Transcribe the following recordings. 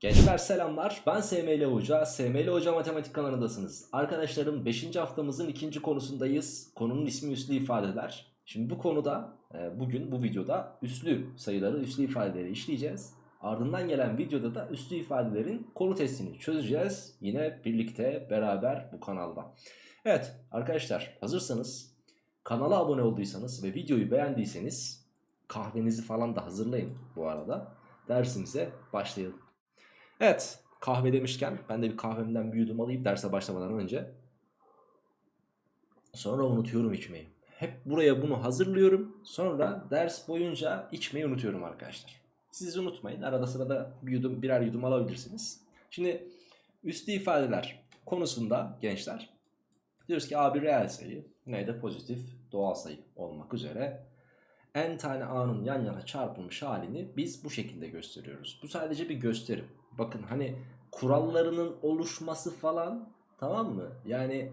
Gençler selamlar. Ben SML Hoca. SML Hoca Matematik kanalındasınız. Arkadaşlarım 5. haftamızın ikinci konusundayız. Konunun ismi üslü ifadeler. Şimdi bu konuda e, bugün bu videoda üslü sayıları, üslü ifadeleri işleyeceğiz. Ardından gelen videoda da üslü ifadelerin konu testini çözeceğiz. Yine birlikte beraber bu kanalda. Evet arkadaşlar hazırsanız kanala abone olduysanız ve videoyu beğendiyseniz kahvenizi falan da hazırlayın bu arada. Dersimize başlayalım. Evet kahve demişken ben de bir kahvemden bir yudum alayım derse başlamadan önce. Sonra unutuyorum içmeyi. Hep buraya bunu hazırlıyorum. Sonra ders boyunca içmeyi unutuyorum arkadaşlar. Siz unutmayın. Arada sırada bir yudum, birer yudum alabilirsiniz. Şimdi üstü ifadeler konusunda gençler diyoruz ki A bir reel sayı, N de pozitif doğal sayı olmak üzere n tane a'nın yan yana çarpılmış halini biz bu şekilde gösteriyoruz. Bu sadece bir gösterim. Bakın hani kurallarının oluşması falan tamam mı? Yani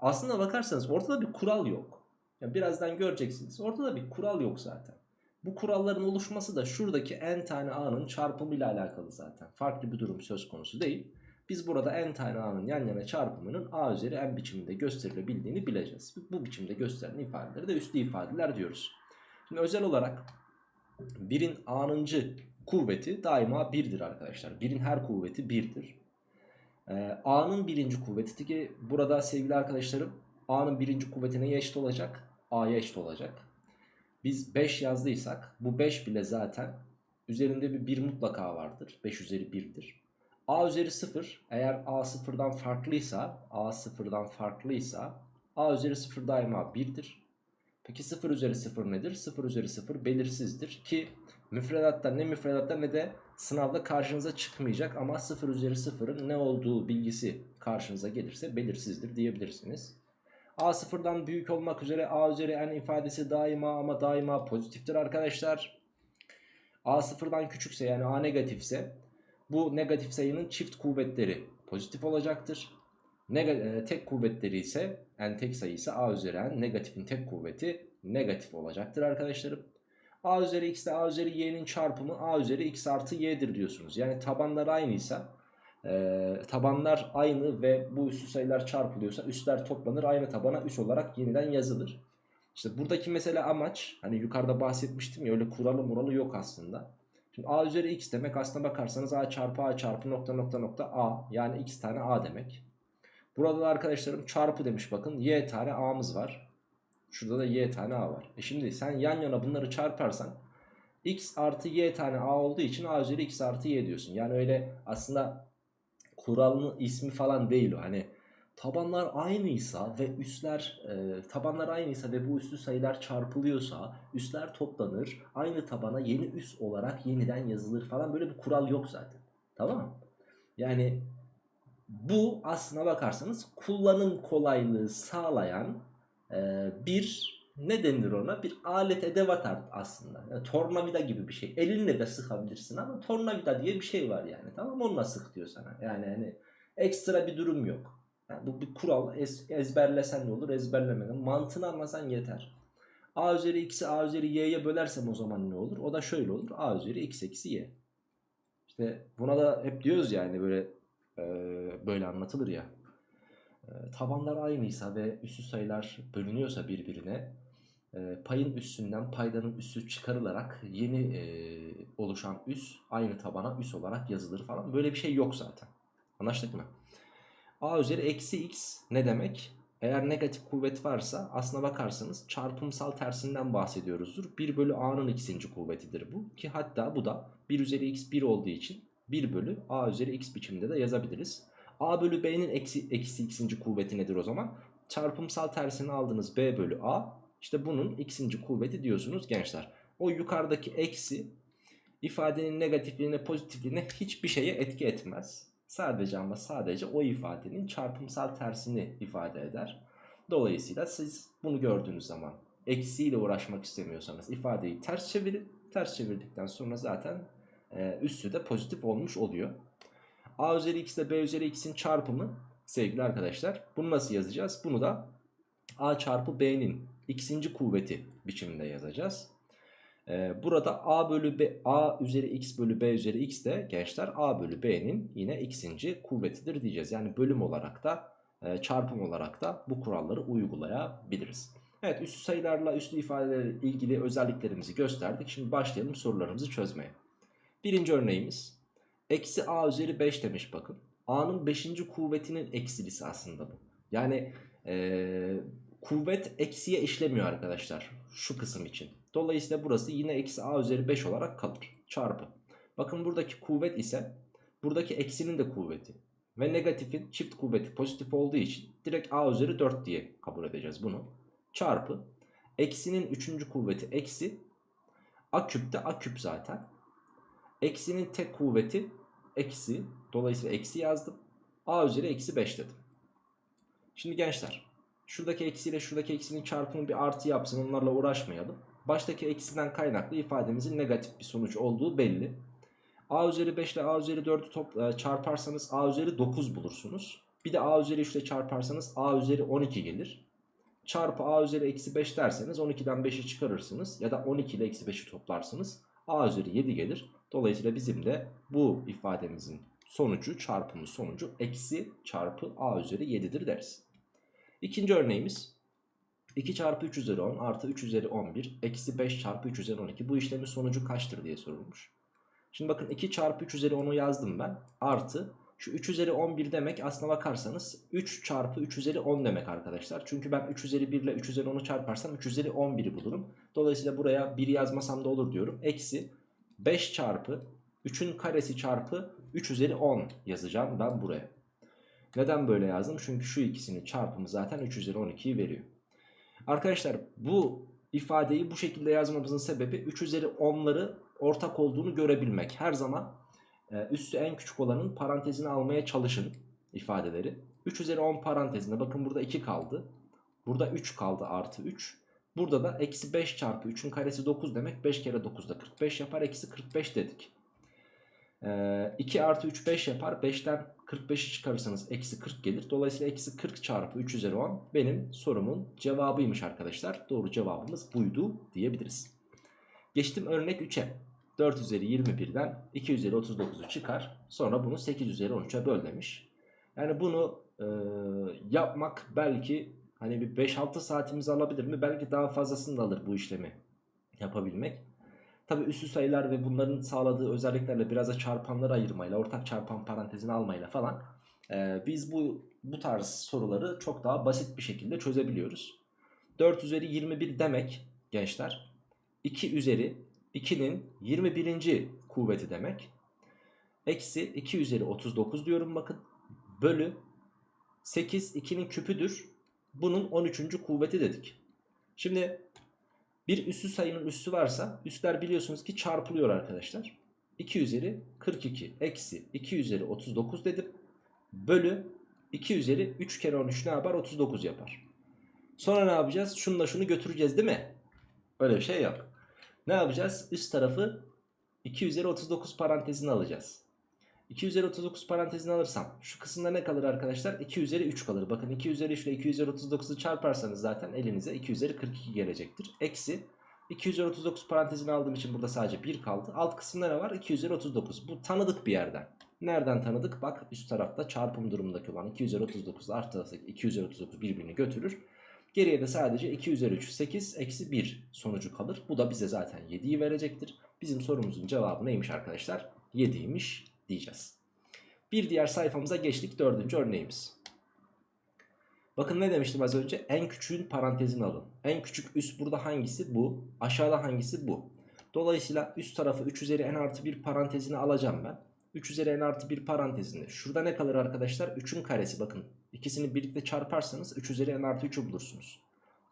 aslında bakarsanız ortada bir kural yok. Yani birazdan göreceksiniz. Ortada bir kural yok zaten. Bu kuralların oluşması da şuradaki n tane a'nın çarpımıyla alakalı zaten. Farklı bir durum söz konusu değil. Biz burada n tane a'nın yan yana çarpımının a üzeri n biçiminde gösterilebildiğini bileceğiz. Bu biçimde gösterilen ifadeleri de üslü ifadeler diyoruz. Şimdi özel olarak birin a'nıncı kuvveti daima birdir arkadaşlar. Birin her kuvveti birdir. Ee, a'nın birinci kuvveti ki burada sevgili arkadaşlarım a'nın birinci kuvveti neye eşit olacak? a'ya eşit olacak. Biz 5 yazdıysak bu 5 bile zaten üzerinde bir 1 mutlaka vardır. 5 üzeri 1'dir. a üzeri 0 eğer a sıfırdan farklıysa a sıfırdan farklıysa a üzeri 0 daima 1'dir. Peki 0 üzeri 0 nedir? 0 üzeri 0 belirsizdir ki müfredatta ne müfredatta ne de sınavda karşınıza çıkmayacak ama 0 üzeri 0'ın ne olduğu bilgisi karşınıza gelirse belirsizdir diyebilirsiniz. A sıfırdan büyük olmak üzere A üzeri n ifadesi daima ama daima pozitiftir arkadaşlar. A sıfırdan küçükse yani A negatifse bu negatif sayının çift kuvvetleri pozitif olacaktır. E, tek kuvvetleri ise n tek sayı ise a üzeri n negatifin tek kuvveti negatif olacaktır arkadaşlarım. a üzeri x ile a üzeri y'nin çarpımı a üzeri x artı y'dir diyorsunuz. Yani tabanlar aynıysa e, tabanlar aynı ve bu üstü sayılar çarpılıyorsa üstler toplanır aynı tabana üs olarak yeniden yazılır. İşte buradaki mesela amaç hani yukarıda bahsetmiştim ya öyle kuralı muralı yok aslında. Şimdi a üzeri x demek aslına bakarsanız a çarpı a çarpı nokta nokta nokta a yani x tane a demek. Burada da arkadaşlarım çarpı demiş bakın y tane a'mız var. Şurada da y tane a var. E şimdi sen yan yana bunları çarparsan x artı y tane a olduğu için a üzeri x artı y diyorsun. Yani öyle aslında kuralın ismi falan değil o. Hani tabanlar aynıysa ve üstler e, tabanlar aynıysa ve bu üstü sayılar çarpılıyorsa üstler toplanır. Aynı tabana yeni üst olarak yeniden yazılır falan böyle bir kural yok zaten. Tamam mı? Yani bu aslına bakarsanız kullanım kolaylığı sağlayan e, bir ne denir ona bir alet edevat aslında. Yani tornavida gibi bir şey. Elinle de sıkabilirsin ama tornavida diye bir şey var yani. Tamam onunla sık diyor sana. Yani hani ekstra bir durum yok. Yani bu bir kural ez, ezberlesen ne olur ezberlemeden mantığını anlasan yeter. A üzeri x'i A üzeri y'ye bölersem o zaman ne olur? O da şöyle olur. A üzeri x eksi y. İşte buna da hep diyoruz yani böyle e, böyle anlatılır ya. E, tabanlar aynıysa ve üssü sayılar bölünüyorsa birbirine e, payın üstünden paydanın üssü çıkarılarak yeni e, oluşan üs aynı tabana üs olarak yazılır falan. Böyle bir şey yok zaten. Anlaştık mı? A üzeri eksi x ne demek? Eğer negatif kuvvet varsa aslına bakarsanız çarpımsal tersinden bahsediyoruzdur. 1 bölü a'nın ikinci kuvvetidir bu. Ki hatta bu da 1 üzeri x 1 olduğu için 1 bölü a üzeri x biçiminde de yazabiliriz. a bölü b'nin eksi, eksi x'inci kuvveti nedir o zaman? Çarpımsal tersini aldınız b bölü a. İşte bunun x'inci kuvveti diyorsunuz gençler. O yukarıdaki eksi ifadenin negatifliğine pozitifliğine hiçbir şeye etki etmez. Sadece ama sadece o ifadenin çarpımsal tersini ifade eder. Dolayısıyla siz bunu gördüğünüz zaman eksiyle uğraşmak istemiyorsanız ifadeyi ters çevirin. Ters çevirdikten sonra zaten e, üssü de pozitif olmuş oluyor. A üzeri x ile B üzeri x'in çarpımı sevgili arkadaşlar. Bunu nasıl yazacağız? Bunu da A çarpı B'nin x'inci kuvveti biçiminde yazacağız. Ee, burada a bölü b a üzeri x bölü b üzeri x de gençler a bölü b'nin yine x'inci kuvvetidir diyeceğiz. Yani bölüm olarak da e, çarpım olarak da bu kuralları uygulayabiliriz. Evet üstü sayılarla üstü ifadelerle ilgili özelliklerimizi gösterdik. Şimdi başlayalım sorularımızı çözmeye. Birinci örneğimiz eksi a üzeri 5 demiş bakın. a'nın 5. kuvvetinin eksilisi aslında bu. Yani e, kuvvet eksiye işlemiyor arkadaşlar şu kısım için. Dolayısıyla burası yine eksi a üzeri 5 olarak kalır. Çarpı. Bakın buradaki kuvvet ise buradaki eksinin de kuvveti. Ve negatifin çift kuvveti pozitif olduğu için direkt a üzeri 4 diye kabul edeceğiz bunu. Çarpı. Eksinin 3. kuvveti eksi. A küp de a küp zaten. Eksinin tek kuvveti eksi. Dolayısıyla eksi yazdım. a üzeri eksi 5 dedim. Şimdi gençler. Şuradaki eksiyle şuradaki eksinin çarpımı bir artı yapsın onlarla uğraşmayalım. Baştaki eksiden kaynaklı ifademizin negatif bir sonuç olduğu belli. a üzeri 5 ile a üzeri 4'ü top, çarparsanız a üzeri 9 bulursunuz. Bir de a üzeri 3 ile çarparsanız a üzeri 12 gelir. Çarpı a üzeri eksi 5 derseniz 12'den 5'i çıkarırsınız. Ya da 12 ile eksi 5'i toplarsınız. a üzeri 7 gelir. Dolayısıyla bizim de bu ifademizin sonucu çarpımın sonucu eksi çarpı a üzeri 7'dir deriz. İkinci örneğimiz 2 çarpı 3 üzeri 10 artı 3 üzeri 11 eksi 5 çarpı 3 üzeri 12 bu işlemin sonucu kaçtır diye sorulmuş. Şimdi bakın 2 çarpı 3 üzeri 10'u yazdım ben artı şu 3 üzeri 11 demek aslına bakarsanız 3 çarpı 3 üzeri 10 demek arkadaşlar. Çünkü ben 3 üzeri 1 ile 3 üzeri 10'u çarparsam 3 üzeri 11'i bulurum. Dolayısıyla buraya 1 yazmasam da olur diyorum. Eksi 5 çarpı 3'ün karesi çarpı 3 üzeri 10 yazacağım ben buraya. Neden böyle yazdım? Çünkü şu ikisinin çarpımı zaten 3 üzeri 12'yi veriyor. Arkadaşlar bu ifadeyi bu şekilde yazmamızın sebebi 3 üzeri 10'ları ortak olduğunu görebilmek. Her zaman e, üssü en küçük olanın parantezini almaya çalışın ifadeleri. 3 üzeri 10 parantezinde bakın burada 2 kaldı. Burada 3 kaldı artı 3. Burada da eksi 5 çarpı 3'ün karesi 9 demek. 5 kere 9 da 45 yapar. Eksi 45 dedik. Ee, 2 artı 3 5 yapar. 5'ten 45'i çıkarırsanız eksi 40 gelir. Dolayısıyla eksi 40 çarpı 3 üzeri 10 benim sorumun cevabıymış arkadaşlar. Doğru cevabımız buydu diyebiliriz. Geçtim örnek 3'e. 4 üzeri 21'den 2 üzeri 39'u çıkar. Sonra bunu 8 üzeri 13'e böl demiş. Yani bunu e, yapmak belki hani bir 5-6 saatimizi alabilir mi? Belki daha fazlasını da alır bu işlemi yapabilmek. Tabi üstü sayılar ve bunların sağladığı özelliklerle biraz da çarpanları ayırmayla, ortak çarpan parantezini almayla falan e, biz bu bu tarz soruları çok daha basit bir şekilde çözebiliyoruz. 4 üzeri 21 demek gençler 2 üzeri 2'nin 21. kuvveti demek. Eksi 2 üzeri 39 diyorum bakın. Bölü 8 2'nin küpüdür. Bunun 13. kuvveti dedik. Şimdi bir üssü sayının üssü varsa üstler biliyorsunuz ki çarpılıyor arkadaşlar. 2 üzeri 42 eksi 2 üzeri 39 dedim. Bölü 2 üzeri 3 kere 13 ne yapar? 39 yapar. Sonra ne yapacağız? Şununla şunu götüreceğiz değil mi? Öyle bir şey yok. Ne yapacağız? Üst tarafı 2 üzeri 39 parantezini alacağız. 2 üzeri 39 parantezini alırsam şu kısımda ne kalır arkadaşlar? 2 üzeri 3 kalır. Bakın 2 üzeri 3 ile 2 üzeri 39'u çarparsanız zaten elinize 2 üzeri 42 gelecektir. Eksi 2 üzeri 39 parantezini aldığım için burada sadece 1 kaldı. Alt kısımda ne var? 2 üzeri 39. Bu tanıdık bir yerden. Nereden tanıdık? Bak üst tarafta çarpım durumundaki olan 2 üzeri 39 artı 2 üzeri 39 birbirini götürür. Geriye de sadece 2 üzeri 3 8 eksi 1 sonucu kalır. Bu da bize zaten 7'yi verecektir. Bizim sorumuzun cevabı neymiş arkadaşlar? 7'ymiş diyeceğiz. Bir diğer sayfamıza geçtik. Dördüncü örneğimiz. Bakın ne demiştim az önce? En küçüğün parantezini alın. En küçük üst burada hangisi? Bu. Aşağıda hangisi? Bu. Dolayısıyla üst tarafı 3 üzeri n artı 1 parantezini alacağım ben. 3 üzeri n artı 1 parantezinde. Şurada ne kalır arkadaşlar? 3'ün karesi bakın. İkisini birlikte çarparsanız 3 üzeri n artı 3'ü bulursunuz.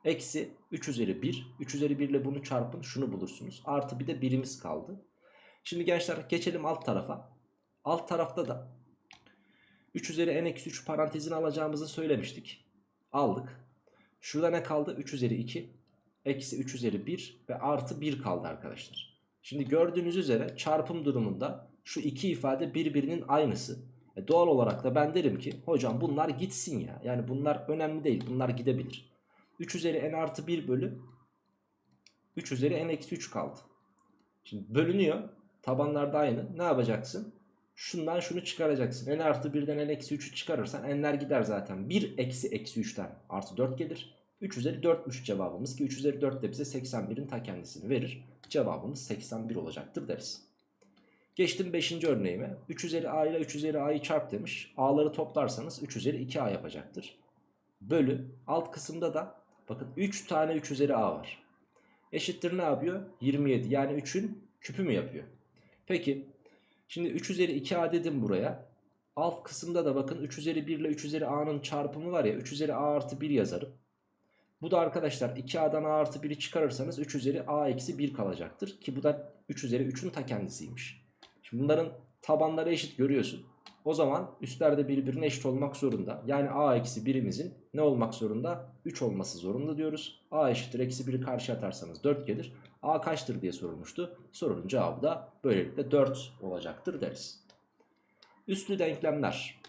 Eksi 3 üzeri 1. 3 üzeri 1 ile bunu çarpın şunu bulursunuz. Artı bir de birimiz kaldı. Şimdi gençler geçelim alt tarafa. Alt tarafta da 3 üzeri n eksi 3 parantezini alacağımızı söylemiştik. Aldık. Şurada ne kaldı? 3 üzeri 2 eksi 3 üzeri 1 ve artı 1 kaldı arkadaşlar. Şimdi gördüğünüz üzere çarpım durumunda şu iki ifade birbirinin aynısı. E doğal olarak da ben derim ki hocam bunlar gitsin ya. Yani bunlar önemli değil. Bunlar gidebilir. 3 üzeri n artı 1 bölü 3 üzeri n eksi 3 kaldı. Şimdi bölünüyor. Tabanlar da aynı. Ne yapacaksın? Şundan şunu çıkaracaksın. n artı 1'den n eksi 3'ü çıkarırsan n'ler gider zaten. 1 eksi eksi 3'ten artı 4 gelir. 3 üzeri 4'müş cevabımız ki 3 üzeri 4 de bize 81'in ta kendisini verir. Cevabımız 81 olacaktır deriz. Geçtim 5. örneğime. 3 üzeri a ile 3 üzeri a'yı çarp demiş. a'ları toplarsanız 3 üzeri 2a yapacaktır. Bölü alt kısımda da bakın 3 tane 3 üzeri a var. Eşittir ne yapıyor? 27 yani 3'ün küpü mü yapıyor? Peki şimdi 3 üzeri 2a dedim buraya. Alt kısımda da bakın 3 üzeri 1 ile 3 üzeri a'nın çarpımı var ya 3 üzeri a artı 1 yazarım. Bu da arkadaşlar 2a'dan a artı 1'i çıkarırsanız 3 üzeri a eksi 1 kalacaktır. Ki bu da 3 üzeri 3'ün ta kendisiymiş. Şimdi bunların tabanları eşit görüyorsun. O zaman üstlerde birbirine eşit olmak zorunda. Yani a eksi 1'imizin ne olmak zorunda? 3 olması zorunda diyoruz. a eşittir eksi 1'i karşı atarsanız 4 gelir. A kaçtır diye sorulmuştu. Sorunun cevabı da böylelikle 4 olacaktır deriz. Üslü denklemler.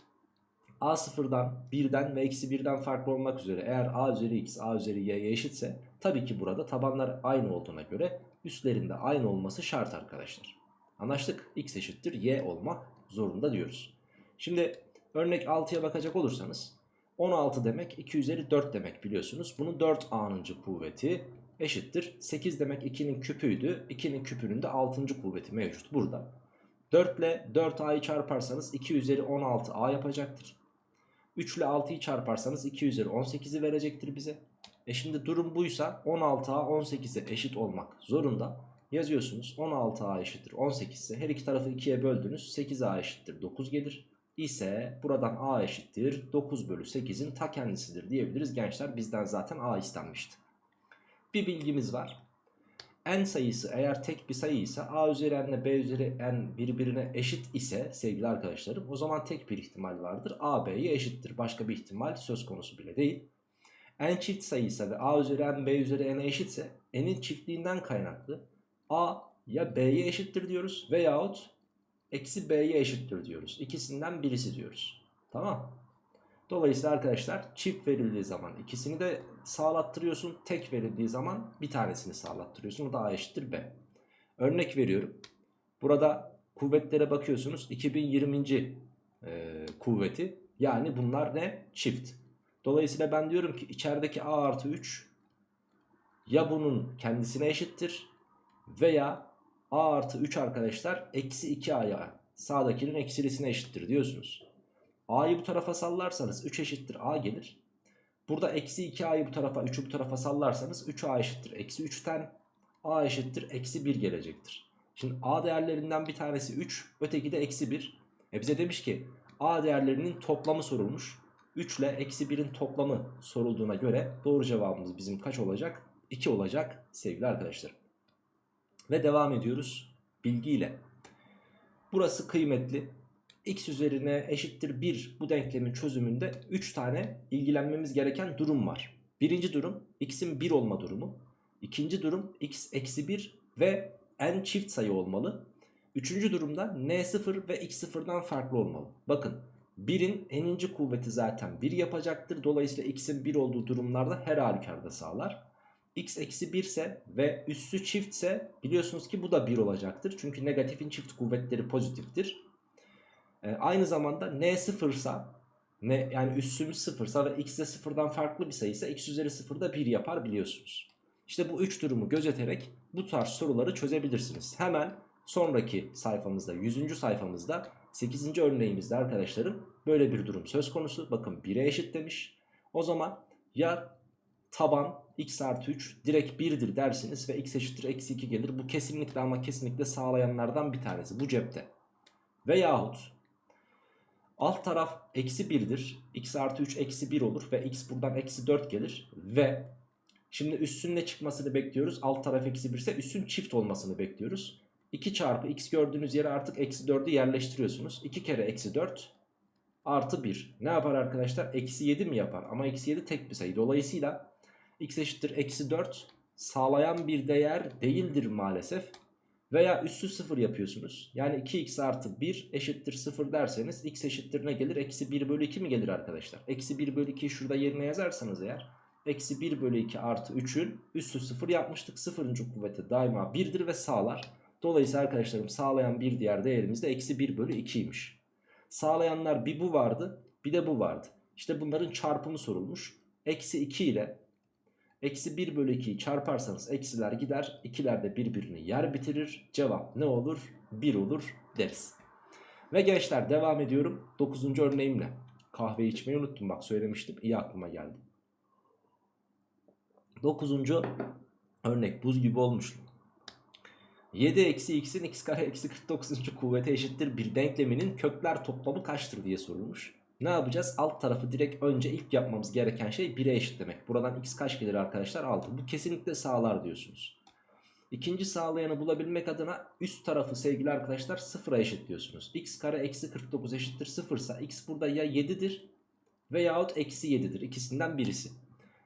a sıfırdan, 1'den ve eksi 1'den farklı olmak üzere eğer a üzeri x, a üzeri y'ye eşitse tabii ki burada tabanlar aynı olduğuna göre üstlerinde aynı olması şart arkadaşlar. Anlaştık. X eşittir y olmak zorunda diyoruz. Şimdi örnek 6'ya bakacak olursanız 16 demek 2 üzeri 4 demek biliyorsunuz. Bunun 4a'nıncı kuvveti eşittir. 8 demek 2'nin küpüydü. 2'nin küpünün de 6. kuvveti mevcut burada. 4 ile 4a'yı çarparsanız 2 üzeri 16a yapacaktır. 3 ile 6'yı çarparsanız 2 üzeri 18'i verecektir bize. E şimdi durum buysa 16a 18'e eşit olmak zorunda. Yazıyorsunuz 16a eşittir 18 ise her iki tarafı 2'ye böldünüz 8a eşittir 9 gelir. İse buradan a eşittir 9 bölü 8'in ta kendisidir diyebiliriz gençler bizden zaten a istenmişti. Bir bilgimiz var. n sayısı eğer tek bir sayı ise a üzeri n ile b üzeri n birbirine eşit ise sevgili arkadaşlarım o zaman tek bir ihtimal vardır. a b'ye eşittir başka bir ihtimal söz konusu bile değil. n çift sayı ise ve a üzeri n b üzeri n'e eşitse n'in çiftliğinden kaynaklı a ya b'ye eşittir diyoruz veyahut eksi b'ye eşittir diyoruz. İkisinden birisi diyoruz. Tamam. Dolayısıyla arkadaşlar çift verildiği zaman ikisini de sağlattırıyorsun. Tek verildiği zaman bir tanesini sağlattırıyorsun. O da a eşittir b. Örnek veriyorum. Burada kuvvetlere bakıyorsunuz. 2020. E, kuvveti. Yani bunlar ne? Çift. Dolayısıyla ben diyorum ki içerideki a artı 3 ya bunun kendisine eşittir veya a artı 3 arkadaşlar eksi 2a'ya sağdakinin eksilisine eşittir diyorsunuz. a'yı bu tarafa sallarsanız 3 eşittir a gelir. Burada eksi 2a'yı bu tarafa 3'ü bu tarafa sallarsanız 3a eşittir eksi 3'ten a eşittir eksi 1 gelecektir. Şimdi a değerlerinden bir tanesi 3 öteki de eksi 1. E bize demiş ki a değerlerinin toplamı sorulmuş. 3 ile eksi 1'in toplamı sorulduğuna göre doğru cevabımız bizim kaç olacak? 2 olacak sevgili arkadaşlar. Ve devam ediyoruz bilgiyle. Burası kıymetli. X üzerine eşittir 1 bu denklemin çözümünde 3 tane ilgilenmemiz gereken durum var. Birinci durum x'in 1 olma durumu. İkinci durum x eksi 1 ve n çift sayı olmalı. Üçüncü durumda n0 ve x0'dan farklı olmalı. Bakın 1'in n'inci kuvveti zaten 1 yapacaktır. Dolayısıyla x'in 1 olduğu durumlarda her halükarda sağlar x eksi 1 ise ve üssü çiftse biliyorsunuz ki bu da 1 olacaktır. Çünkü negatifin çift kuvvetleri pozitiftir. Ee, aynı zamanda n sıfırsa ne yani üssümüz sıfırsa ve x de sıfırdan farklı bir sayıysa x üzeri sıfır da 1 yapar biliyorsunuz. İşte bu üç durumu gözeterek bu tarz soruları çözebilirsiniz. Hemen sonraki sayfamızda 100. sayfamızda 8. örneğimizde arkadaşlarım böyle bir durum söz konusu. Bakın 1'e eşit demiş. O zaman ya taban x artı 3 direkt 1'dir dersiniz ve x eşittir eksi 2 gelir. Bu kesinlikle ama kesinlikle sağlayanlardan bir tanesi bu cepte. Veyahut alt taraf eksi 1'dir. x artı 3 eksi 1 olur ve x buradan eksi 4 gelir. Ve şimdi üssün ne çıkmasını bekliyoruz? Alt taraf eksi 1 ise üssün çift olmasını bekliyoruz. 2 çarpı x gördüğünüz yere artık eksi 4'ü yerleştiriyorsunuz. 2 kere eksi 4 artı 1. Ne yapar arkadaşlar? Eksi 7 mi yapar? Ama eksi 7 tek bir sayı. Dolayısıyla x eşittir eksi 4 sağlayan bir değer değildir maalesef. Veya üssü 0 yapıyorsunuz. Yani 2x artı 1 eşittir 0 derseniz x eşittir ne gelir? Eksi 1 bölü 2 mi gelir arkadaşlar? Eksi 1 bölü 2'yi şurada yerine yazarsanız eğer. Eksi 1 bölü 2 artı 3'ün üssü 0 yapmıştık. 0. kuvveti daima 1'dir ve sağlar. Dolayısıyla arkadaşlarım sağlayan bir diğer değerimiz de eksi 1 bölü 2'ymiş. Sağlayanlar bir bu vardı bir de bu vardı. İşte bunların çarpımı sorulmuş. Eksi 2 ile eksi 1 bölü 2'yi çarparsanız eksiler gider. İkiler de birbirini yer bitirir. Cevap ne olur? 1 olur deriz. Ve gençler devam ediyorum 9. örneğimle. Kahve içmeyi unuttum bak söylemiştim. İyi aklıma geldi. 9. örnek buz gibi olmuş. 7 eksi x'in x kare eksi 49. kuvvete eşittir bir denkleminin kökler toplamı kaçtır diye sorulmuş. Ne yapacağız? Alt tarafı direkt önce ilk yapmamız gereken şey 1'e eşitlemek. Buradan x kaç gelir arkadaşlar? 6. Bu kesinlikle sağlar diyorsunuz. İkinci sağlayanı bulabilmek adına üst tarafı sevgili arkadaşlar sıfıra eşitliyorsunuz. x kare eksi 49 eşittir 0 ise x burada ya 7'dir veyahut eksi 7'dir. İkisinden birisi.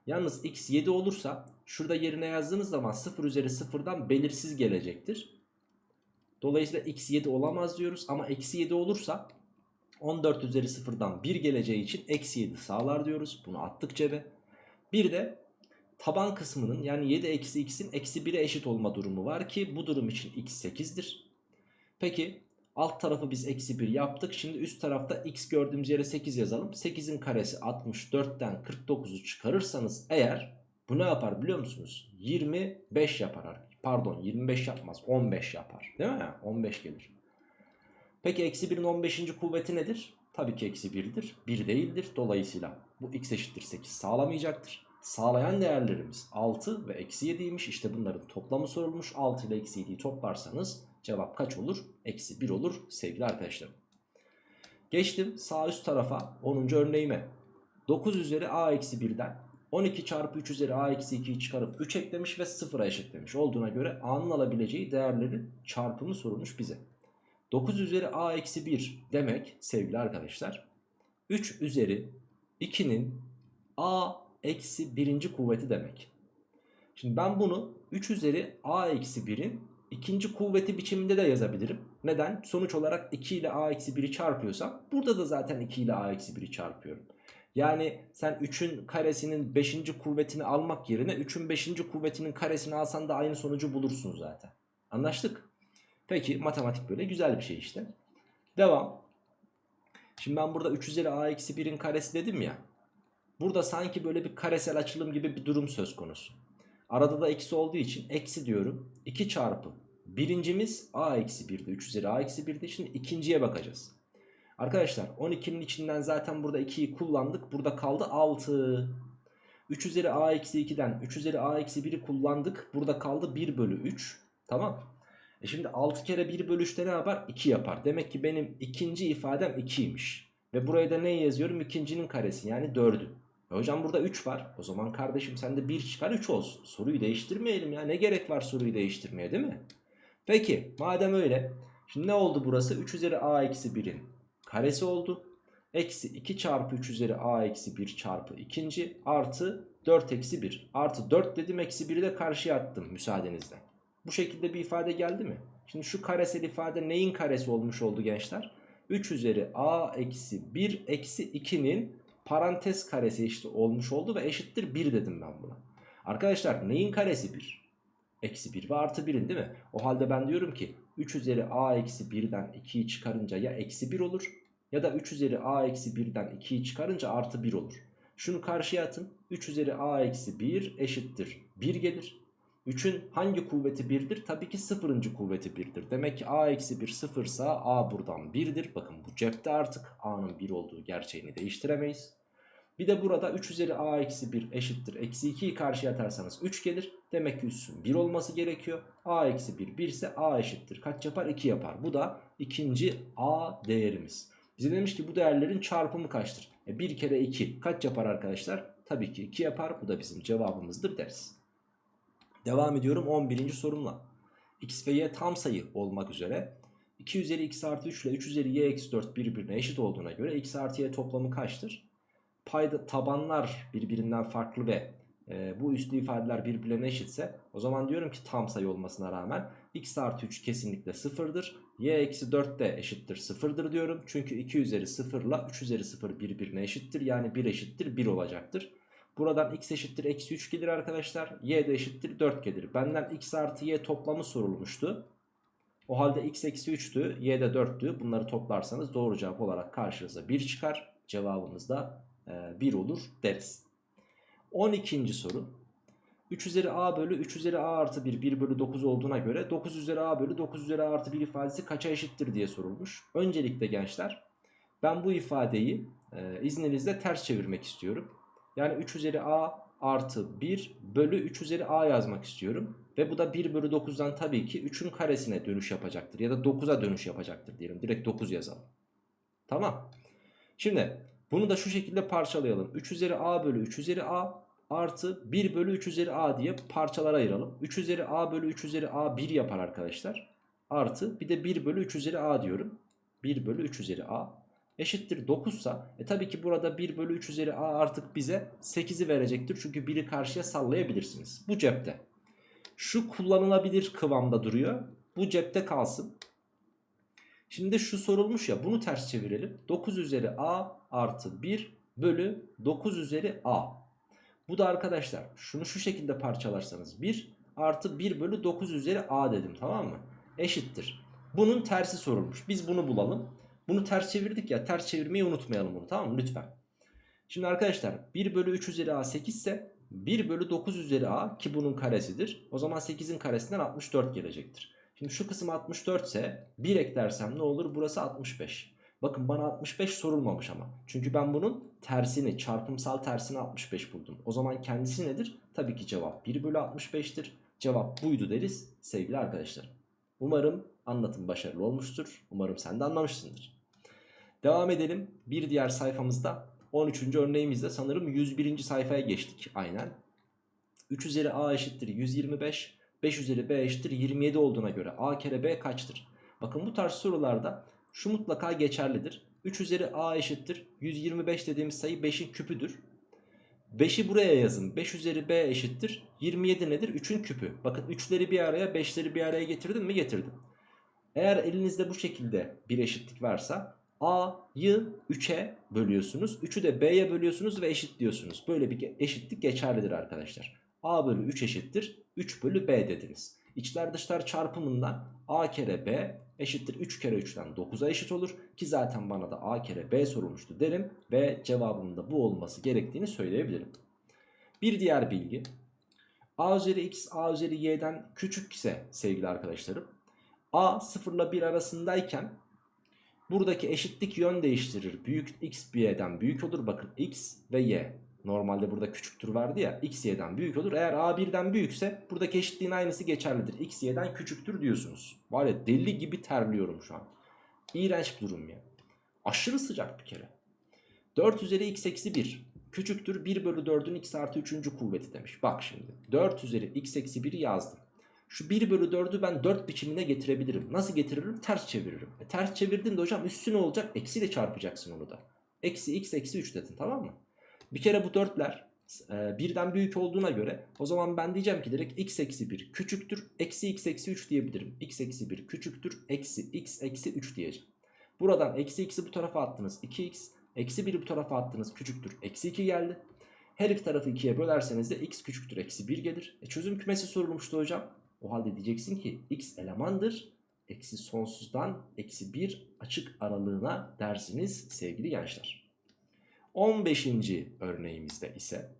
Yalnız x 7 olursa şurada yerine yazdığınız zaman 0 üzeri 0'dan belirsiz gelecektir. Dolayısıyla x 7 olamaz diyoruz ama eksi 7 olursa 14 üzeri 0'dan 1 geleceği için eksi 7 sağlar diyoruz. Bunu attık cebe. Bir de taban kısmının yani 7 eksi x'in eksi 1'e eşit olma durumu var ki bu durum için x 8'dir. Peki alt tarafı biz eksi 1 yaptık. Şimdi üst tarafta x gördüğümüz yere 8 yazalım. 8'in karesi 64'ten 49'u çıkarırsanız eğer bu ne yapar biliyor musunuz? 25 yapar. Pardon 25 yapmaz 15 yapar. Değil mi? 15 gelir. Peki eksi 1'in 15. kuvveti nedir? Tabii ki eksi 1'dir. 1 değildir. Dolayısıyla bu x eşittir 8 sağlamayacaktır. Sağlayan değerlerimiz 6 ve eksi 7'ymiş. İşte bunların toplamı sorulmuş. 6 ile eksi 7'yi toplarsanız cevap kaç olur? Eksi 1 olur sevgili arkadaşlarım. Geçtim sağ üst tarafa 10. örneğime. 9 üzeri a eksi 1'den 12 çarpı 3 üzeri a eksi 2'yi çıkarıp 3 eklemiş ve 0'a eşitlemiş. Olduğuna göre a'nın alabileceği değerlerin çarpımı sorulmuş bize. 9 üzeri a eksi 1 demek sevgili arkadaşlar 3 üzeri 2'nin a eksi 1. kuvveti demek. Şimdi ben bunu 3 üzeri a eksi 1'in ikinci kuvveti biçiminde de yazabilirim. Neden? Sonuç olarak 2 ile a eksi 1'i çarpıyorsam burada da zaten 2 ile a eksi 1'i çarpıyorum. Yani sen 3'ün karesinin 5. kuvvetini almak yerine 3'ün 5. kuvvetinin karesini alsan da aynı sonucu bulursun zaten. Anlaştık? Peki matematik böyle güzel bir şey işte. Devam. Şimdi ben burada 3 üzeri a eksi 1'in karesi dedim ya. Burada sanki böyle bir karesel açılım gibi bir durum söz konusu. Arada da eksi olduğu için eksi diyorum. 2 çarpı. Birincimiz a eksi 1'di. 3 üzeri a eksi 1'di. Şimdi ikinciye bakacağız. Arkadaşlar 12'nin içinden zaten burada 2'yi kullandık. Burada kaldı 6. 3 üzeri a eksi 2'den 3 üzeri a eksi 1'i kullandık. Burada kaldı 1 bölü 3. Tamam. E şimdi 6 kere 1 bölü 3'te ne yapar? 2 yapar. Demek ki benim ikinci ifadem 2'ymiş. Ve buraya da ne yazıyorum? İkincinin karesi yani 4'ü. E hocam burada 3 var. O zaman kardeşim sen de 1 çıkar 3 olsun. Soruyu değiştirmeyelim ya. Ne gerek var soruyu değiştirmeye değil mi? Peki madem öyle. Şimdi ne oldu burası? 3 üzeri a eksi 1'in karesi oldu. Eksi 2 çarpı 3 üzeri a eksi 1 çarpı ikinci artı 4 eksi 1. Artı 4 dedim eksi 1'i de karşıya attım müsaadenizle. Bu şekilde bir ifade geldi mi? Şimdi şu karesel ifade neyin karesi olmuş oldu gençler? 3 üzeri a eksi 1 eksi 2'nin parantez karesi işte olmuş oldu ve eşittir 1 dedim ben buna. Arkadaşlar neyin karesi 1? Eksi 1 ve artı 1'in değil mi? O halde ben diyorum ki 3 üzeri a eksi 1'den 2'yi çıkarınca ya eksi 1 olur ya da 3 üzeri a eksi 1'den 2'yi çıkarınca artı 1 olur. Şunu karşıya atın. 3 üzeri a eksi 1 eşittir 1 gelir. 3'ün hangi kuvveti 1'dir? Tabii ki 0. kuvveti 1'dir. Demek ki a eksi 1 0 ise a buradan 1'dir. Bakın bu cepte artık a'nın 1 olduğu gerçeğini değiştiremeyiz. Bir de burada 3 üzeri a eksi 1 eşittir. Eksi 2'yi karşıya atarsanız 3 gelir. Demek ki üssün 1 olması gerekiyor. a eksi 1 1 ise a eşittir. Kaç yapar? 2 yapar. Bu da ikinci a değerimiz. Bize demiş ki bu değerlerin çarpımı kaçtır? E 1 kere 2 kaç yapar arkadaşlar? Tabii ki 2 yapar. Bu da bizim cevabımızdır deriz. Devam ediyorum 11. sorumla. X ve Y tam sayı olmak üzere 2 üzeri x artı 3 ile 3 üzeri y eksi 4 birbirine eşit olduğuna göre x artı y toplamı kaçtır? Payda tabanlar birbirinden farklı ve e, bu üslü ifadeler birbirlerine eşitse o zaman diyorum ki tam sayı olmasına rağmen x artı 3 kesinlikle sıfırdır. y eksi 4 de eşittir sıfırdır diyorum. Çünkü 2 üzeri 0 ile 3 üzeri 0 birbirine eşittir. Yani 1 eşittir 1 olacaktır. Buradan x eşittir eksi 3 gelir arkadaşlar. Y de eşittir 4 gelir. Benden x artı y toplamı sorulmuştu. O halde x eksi 3'tü, y de 4'tü. Bunları toplarsanız doğru cevap olarak karşınıza 1 çıkar. Cevabımız da e, 1 olur deriz. 12. soru. 3 üzeri a bölü 3 üzeri a artı 1 1 bölü 9 olduğuna göre 9 üzeri a bölü 9 üzeri a artı 1 ifadesi kaça eşittir diye sorulmuş. Öncelikle gençler ben bu ifadeyi e, izninizle ters çevirmek istiyorum. Yani 3 üzeri a artı 1 bölü 3 üzeri a yazmak istiyorum. Ve bu da 1 bölü 9'dan tabii ki 3'ün karesine dönüş yapacaktır. Ya da 9'a dönüş yapacaktır diyelim. Direkt 9 yazalım. Tamam. Şimdi bunu da şu şekilde parçalayalım. 3 üzeri a bölü 3 üzeri a artı 1 bölü 3 üzeri a diye parçalara ayıralım. 3 üzeri a bölü 3 üzeri a 1 yapar arkadaşlar. Artı bir de 1 bölü 3 üzeri a diyorum. 1 bölü 3 üzeri a eşittir 9 sa e tabii ki burada 1 bölü 3 üzeri a artık bize 8'i verecektir. Çünkü 1'i karşıya sallayabilirsiniz. Bu cepte. Şu kullanılabilir kıvamda duruyor. Bu cepte kalsın. Şimdi şu sorulmuş ya bunu ters çevirelim. 9 üzeri a artı 1 bölü 9 üzeri a. Bu da arkadaşlar şunu şu şekilde parçalarsanız 1 artı 1 bölü 9 üzeri a dedim tamam mı? Eşittir. Bunun tersi sorulmuş. Biz bunu bulalım. Bunu ters çevirdik ya ters çevirmeyi unutmayalım bunu tamam mı lütfen. Şimdi arkadaşlar 1 bölü 3 üzeri a 8 ise 1 bölü 9 üzeri a ki bunun karesidir. O zaman 8'in karesinden 64 gelecektir. Şimdi şu kısım 64 ise 1 eklersem ne olur? Burası 65. Bakın bana 65 sorulmamış ama. Çünkü ben bunun tersini çarpımsal tersini 65 buldum. O zaman kendisi nedir? Tabii ki cevap 1 bölü 65'tir. Cevap buydu deriz sevgili arkadaşlar. Umarım anlatım başarılı olmuştur. Umarım sen de anlamışsındır. Devam edelim. Bir diğer sayfamızda 13. örneğimizde sanırım 101. sayfaya geçtik. Aynen. 3 üzeri a eşittir 125. 5 üzeri b eşittir 27 olduğuna göre a kere b kaçtır? Bakın bu tarz sorularda şu mutlaka geçerlidir. 3 üzeri a eşittir 125 dediğimiz sayı 5'in küpüdür. 5'i buraya yazın. 5 üzeri b eşittir. 27 nedir? 3'ün küpü. Bakın 3'leri bir araya 5'leri bir araya getirdim mi? Getirdim. Eğer elinizde bu şekilde bir eşitlik varsa a'yı 3'e bölüyorsunuz. 3'ü de b'ye bölüyorsunuz ve eşitliyorsunuz. Böyle bir eşitlik geçerlidir arkadaşlar. a bölü 3 eşittir. 3 bölü b dediniz. İçler dışlar çarpımından a kere b eşittir 3 kere 3'ten 9'a eşit olur. Ki zaten bana da a kere b sorulmuştu derim. Ve cevabımın bu olması gerektiğini söyleyebilirim. Bir diğer bilgi. a üzeri x a üzeri y'den küçük ise sevgili arkadaşlarım. a 0 ile 1 arasındayken buradaki eşitlik yön değiştirir. Büyük x y'den büyük olur. Bakın x ve y. Normalde burada küçüktür vardı ya x y'den büyük olur. Eğer a birden büyükse buradaki eşitliğin aynısı geçerlidir. x y'den küçüktür diyorsunuz. Var ya deli gibi terliyorum şu an. İğrenç bir durum ya. Aşırı sıcak bir kere. 4 üzeri x eksi 1 küçüktür 1 bölü 4'ün x artı 3. kuvveti demiş. Bak şimdi 4 üzeri x eksi 1'i yazdım. Şu 1 bölü 4'ü ben 4 biçimine getirebilirim. Nasıl getiririm? Ters çeviririm. E, ters çevirdiğinde hocam üstü ne olacak? Eksiyle çarpacaksın onu da. Eksi x eksi 3 dedin tamam mı? Bir kere bu dörtler e, birden büyük olduğuna göre o zaman ben diyeceğim ki direkt x eksi 1 küçüktür eksi x eksi 3 diyebilirim. x eksi 1 küçüktür eksi x eksi 3 diyeceğim. Buradan eksi x'i bu tarafa attınız 2x eksi 1'i bu tarafa attınız küçüktür eksi 2 geldi. Her iki tarafı 2'ye bölerseniz de x küçüktür eksi 1 gelir. E çözüm kümesi sorulmuştu hocam. O halde diyeceksin ki x elemandır. Eksi sonsuzdan eksi 1 açık aralığına dersiniz sevgili gençler. 15. örneğimizde ise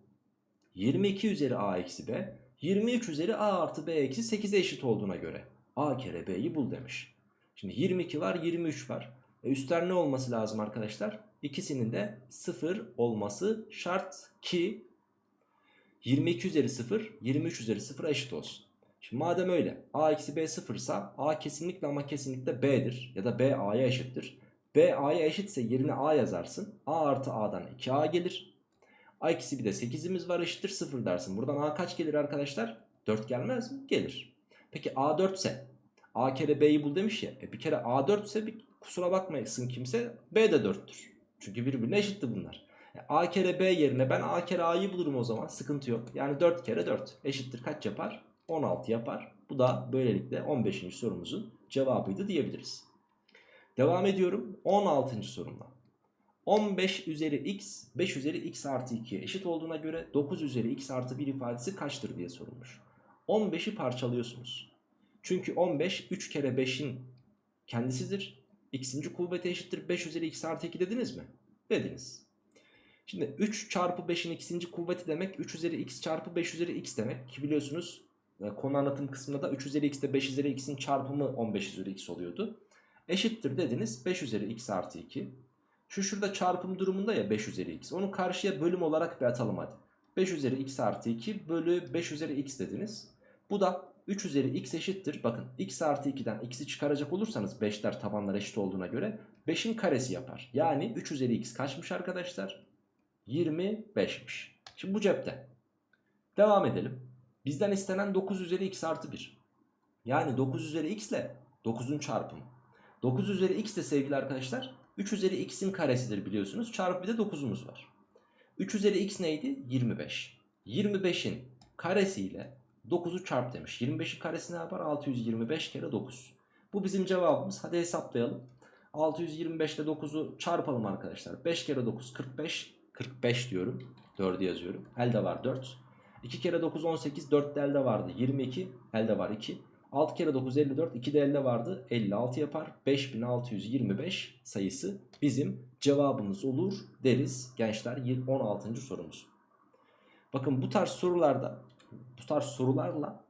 22 üzeri a eksi b 23 üzeri a artı b eksi 8'e eşit olduğuna göre a kere b'yi bul demiş. Şimdi 22 var 23 var. E üstler ne olması lazım arkadaşlar? İkisinin de 0 olması şart ki 22 üzeri 0 23 üzeri 0'a eşit olsun. Şimdi madem öyle a eksi b 0 ise a kesinlikle ama kesinlikle b'dir ya da b a'ya eşittir. B A'ya eşitse yerine A yazarsın. A artı A'dan 2A gelir. A eksi bir de 8'imiz var eşittir 0 dersin. Buradan A kaç gelir arkadaşlar? 4 gelmez mi? Gelir. Peki A 4 ise A kere B'yi bul demiş ya. E bir kere A 4 ise bir kusura bakmayasın kimse B de 4'tür. Çünkü birbirine eşitti bunlar. E A kere B yerine ben A kere A'yı bulurum o zaman. Sıkıntı yok. Yani 4 kere 4 eşittir kaç yapar? 16 yapar. Bu da böylelikle 15. sorumuzun cevabıydı diyebiliriz. Devam ediyorum 16. sorumla. 15 üzeri x 5 üzeri x artı 2'ye eşit olduğuna göre 9 üzeri x artı 1 ifadesi kaçtır diye sorulmuş. 15'i parçalıyorsunuz. Çünkü 15 3 kere 5'in kendisidir. X'inci kuvveti eşittir 5 üzeri x artı 2 dediniz mi? Dediniz. Şimdi 3 çarpı 5'in x'inci kuvveti demek 3 üzeri x çarpı 5 üzeri x demek. Ki biliyorsunuz konu anlatım kısmında da 3 üzeri x ile 5 üzeri x'in çarpımı 15 üzeri x oluyordu. Eşittir dediniz 5 üzeri x artı 2. Şu şurada çarpım durumunda ya 5 üzeri x. Onu karşıya bölüm olarak bir atalım hadi. 5 üzeri x artı 2 bölü 5 üzeri x dediniz. Bu da 3 üzeri x eşittir. Bakın x artı 2'den x'i çıkaracak olursanız 5'ler tabanlar eşit olduğuna göre 5'in karesi yapar. Yani 3 üzeri x kaçmış arkadaşlar? 25'miş. Şimdi bu cepte. Devam edelim. Bizden istenen 9 üzeri x artı 1. Yani 9 üzeri x ile 9'un çarpımı. 9 üzeri x de sevgili arkadaşlar 3 üzeri x'in karesidir biliyorsunuz. Çarpı bir de 9'umuz var. 3 üzeri x neydi? 25. 25'in karesiyle 9'u çarp demiş. 25'in karesi ne yapar? 625 kere 9. Bu bizim cevabımız. Hadi hesaplayalım. 625 ile 9'u çarpalım arkadaşlar. 5 kere 9 45. 45 diyorum. 4'ü yazıyorum. Elde var 4. 2 kere 9 18. 4 de elde vardı. 22. Elde var 2. 6 kere 9 54. 2 de elde vardı. 56 yapar. 5625 sayısı bizim cevabımız olur deriz gençler 16. sorumuz. Bakın bu tarz sorularda bu tarz sorularla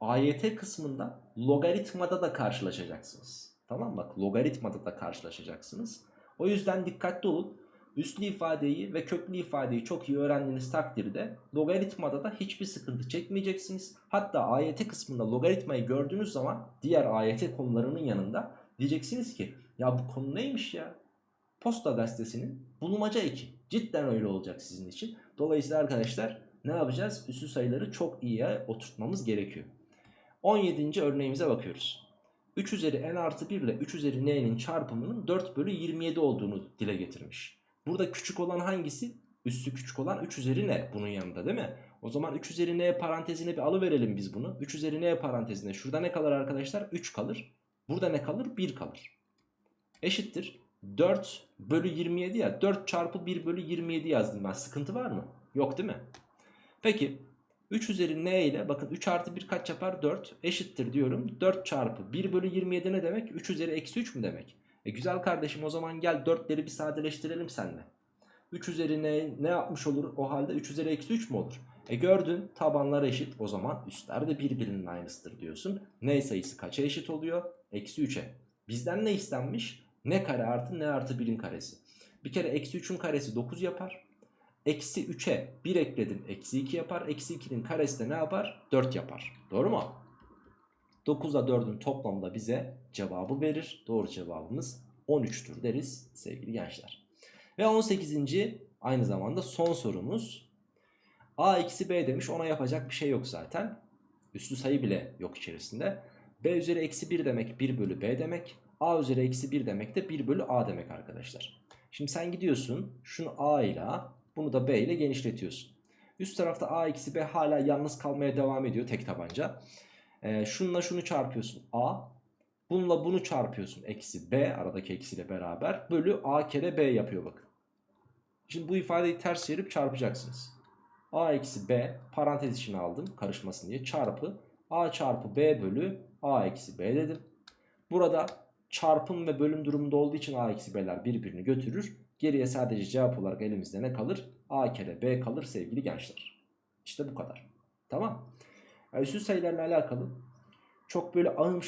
AYT kısmında logaritmada da karşılaşacaksınız. Tamam? Bak logaritmada da karşılaşacaksınız. O yüzden dikkatli olun. Üslü ifadeyi ve köklü ifadeyi çok iyi öğrendiğiniz takdirde logaritmada da hiçbir sıkıntı çekmeyeceksiniz. Hatta AYT kısmında logaritmayı gördüğünüz zaman diğer AYT konularının yanında diyeceksiniz ki ya bu konu neymiş ya? Posta gazetesinin bulmaca 2. Cidden öyle olacak sizin için. Dolayısıyla arkadaşlar ne yapacağız? Üslü sayıları çok iyiye oturtmamız gerekiyor. 17. örneğimize bakıyoruz. 3 üzeri n artı 1 ile 3 üzeri n'nin çarpımının 4 bölü 27 olduğunu dile getirmiş. Burada küçük olan hangisi? Üssü küçük olan 3 üzeri n bunun yanında değil mi? O zaman 3 üzeri n parantezine bir alıverelim biz bunu. 3 üzeri n parantezine şurada ne kalır arkadaşlar? 3 kalır. Burada ne kalır? 1 kalır. Eşittir. 4 bölü 27 ya. 4 çarpı 1 bölü 27 yazdım ben. Sıkıntı var mı? Yok değil mi? Peki 3 üzeri n ile bakın 3 artı 1 kaç yapar? 4 eşittir diyorum. 4 çarpı 1 bölü 27 ne demek? 3 üzeri eksi 3 mü demek? E güzel kardeşim o zaman gel 4'leri bir sadeleştirelim seninle. 3 üzeri ne, ne yapmış olur o halde 3 üzeri eksi 3 mü olur? E gördün tabanlar eşit o zaman üstler de birbirinin aynısıdır diyorsun. N sayısı kaça eşit oluyor? Eksi 3'e. Bizden ne istenmiş? Ne kare artı ne artı 1'in karesi. Bir kere eksi 3'ün karesi 9 yapar. Eksi 3'e 1 ekledim eksi 2 yapar. Eksi 2'nin karesi de ne yapar? 4 yapar. Doğru mu? 9 ile 4'ün toplamı bize cevabı verir. Doğru cevabımız 13'tür deriz sevgili gençler. Ve 18. aynı zamanda son sorumuz. A eksi B demiş ona yapacak bir şey yok zaten. Üslü sayı bile yok içerisinde. B üzeri eksi 1 demek 1 bölü B demek. A üzeri eksi 1 demek de 1 bölü A demek arkadaşlar. Şimdi sen gidiyorsun şunu A ile bunu da B ile genişletiyorsun. Üst tarafta A eksi B hala yalnız kalmaya devam ediyor tek tabanca. Ee, şununla şunu çarpıyorsun A. Bununla bunu çarpıyorsun eksi B aradaki eksiyle beraber. Bölü A kere B yapıyor bakın. Şimdi bu ifadeyi ters çevirip çarpacaksınız. A eksi B parantez içine aldım karışmasın diye çarpı A çarpı B bölü A eksi B dedim. Burada çarpım ve bölüm durumunda olduğu için A eksi B'ler birbirini götürür. Geriye sadece cevap olarak elimizde ne kalır? A kere B kalır sevgili gençler. İşte bu kadar. Tamam. Yani üstü sayılarla alakalı çok böyle ahım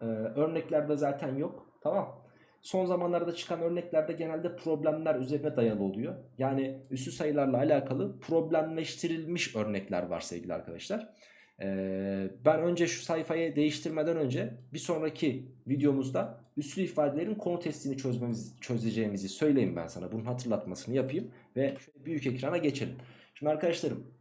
e, örneklerde zaten yok. Tamam. Son zamanlarda çıkan örneklerde genelde problemler üzerine dayalı oluyor. Yani üstü sayılarla alakalı problemleştirilmiş örnekler var sevgili arkadaşlar. Ee, ben önce şu sayfayı değiştirmeden önce bir sonraki videomuzda üslü ifadelerin konu testini çözmemiz, çözeceğimizi söyleyeyim ben sana. Bunun hatırlatmasını yapayım ve şöyle büyük ekrana geçelim. Şimdi arkadaşlarım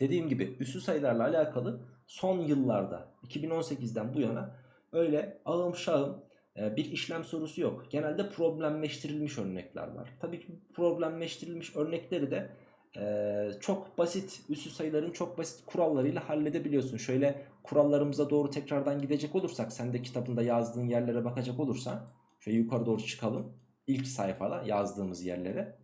dediğim gibi üslü sayılarla alakalı son yıllarda 2018'den bu yana öyle ağım şahım e, bir işlem sorusu yok. Genelde problemleştirilmiş örnekler var. Tabii ki problemleştirilmiş örnekleri de ee, çok basit üssü sayıların çok basit kurallarıyla halledebiliyorsun. Şöyle kurallarımıza doğru tekrardan gidecek olursak sen de kitabında yazdığın yerlere bakacak olursan şöyle yukarı doğru çıkalım. İlk sayfada yazdığımız yerlere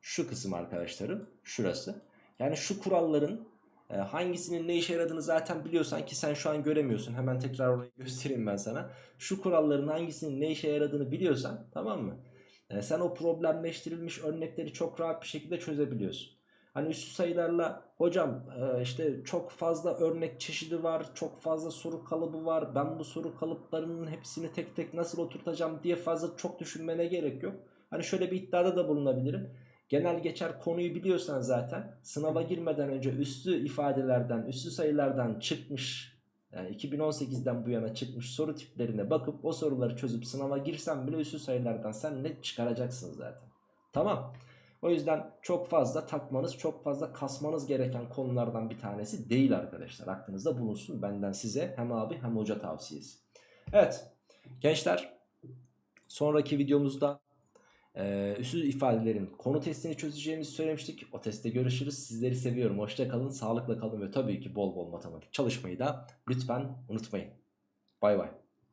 şu kısım arkadaşlarım şurası. Yani şu kuralların E, hangisinin ne işe yaradığını zaten biliyorsan ki sen şu an göremiyorsun. Hemen tekrar orayı göstereyim ben sana. Şu kuralların hangisinin ne işe yaradığını biliyorsan tamam mı? E, sen o problemleştirilmiş örnekleri çok rahat bir şekilde çözebiliyorsun. Hani üstü sayılarla hocam e, işte çok fazla örnek çeşidi var, çok fazla soru kalıbı var. Ben bu soru kalıplarının hepsini tek tek nasıl oturtacağım diye fazla çok düşünmene gerek yok. Hani şöyle bir iddiada da bulunabilirim. Genel geçer konuyu biliyorsan zaten sınava girmeden önce üstü ifadelerden, üstü sayılardan çıkmış yani 2018'den bu yana çıkmış soru tiplerine bakıp o soruları çözüp sınava girsen bile üstü sayılardan sen net çıkaracaksın zaten. Tamam. O yüzden çok fazla takmanız, çok fazla kasmanız gereken konulardan bir tanesi değil arkadaşlar. Aklınızda bulunsun benden size hem abi hem hoca tavsiyesi. Evet gençler sonraki videomuzda e, ifadelerin konu testini çözeceğimizi söylemiştik. O testte görüşürüz. Sizleri seviyorum. Hoşça kalın, sağlıkla kalın ve tabii ki bol bol matematik çalışmayı da lütfen unutmayın. Bay bay.